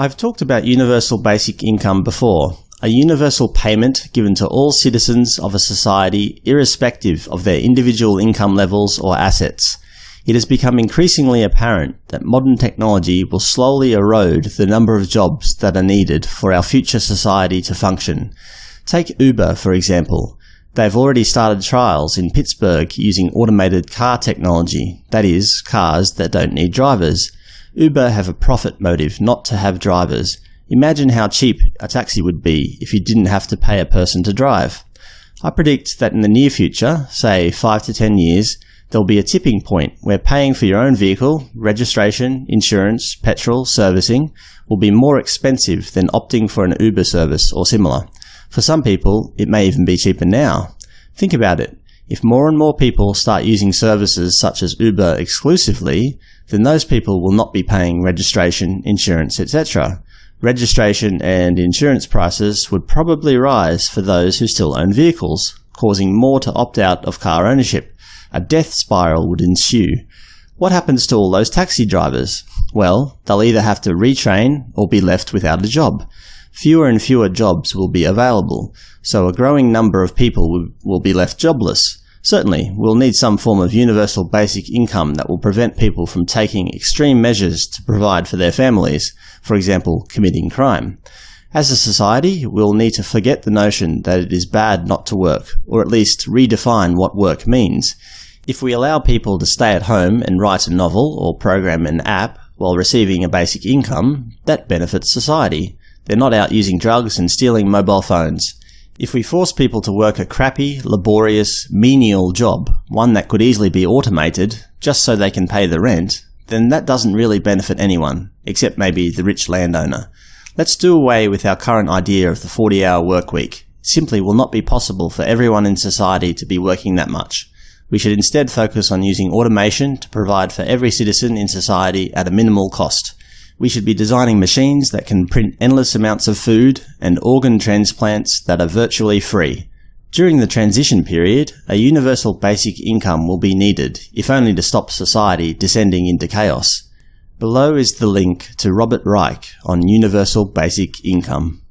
I've talked about universal basic income before, a universal payment given to all citizens of a society irrespective of their individual income levels or assets. It has become increasingly apparent that modern technology will slowly erode the number of jobs that are needed for our future society to function. Take Uber, for example. They've already started trials in Pittsburgh using automated car technology, that is, cars that don't need drivers. Uber have a profit motive not to have drivers. Imagine how cheap a taxi would be if you didn't have to pay a person to drive. I predict that in the near future, say 5 to 10 years, there'll be a tipping point where paying for your own vehicle, registration, insurance, petrol, servicing will be more expensive than opting for an Uber service or similar. For some people, it may even be cheaper now. Think about it. If more and more people start using services such as Uber exclusively, then those people will not be paying registration, insurance, etc. Registration and insurance prices would probably rise for those who still own vehicles, causing more to opt out of car ownership. A death spiral would ensue. What happens to all those taxi drivers? Well, they'll either have to retrain or be left without a job fewer and fewer jobs will be available, so a growing number of people will be left jobless. Certainly, we'll need some form of universal basic income that will prevent people from taking extreme measures to provide for their families, for example, committing crime. As a society, we'll need to forget the notion that it is bad not to work, or at least redefine what work means. If we allow people to stay at home and write a novel or program an app while receiving a basic income, that benefits society. They're not out using drugs and stealing mobile phones. If we force people to work a crappy, laborious, menial job, one that could easily be automated, just so they can pay the rent, then that doesn't really benefit anyone, except maybe the rich landowner. Let's do away with our current idea of the 40-hour work week. It simply will not be possible for everyone in society to be working that much. We should instead focus on using automation to provide for every citizen in society at a minimal cost. We should be designing machines that can print endless amounts of food and organ transplants that are virtually free. During the transition period, a universal basic income will be needed, if only to stop society descending into chaos. Below is the link to Robert Reich on universal basic income.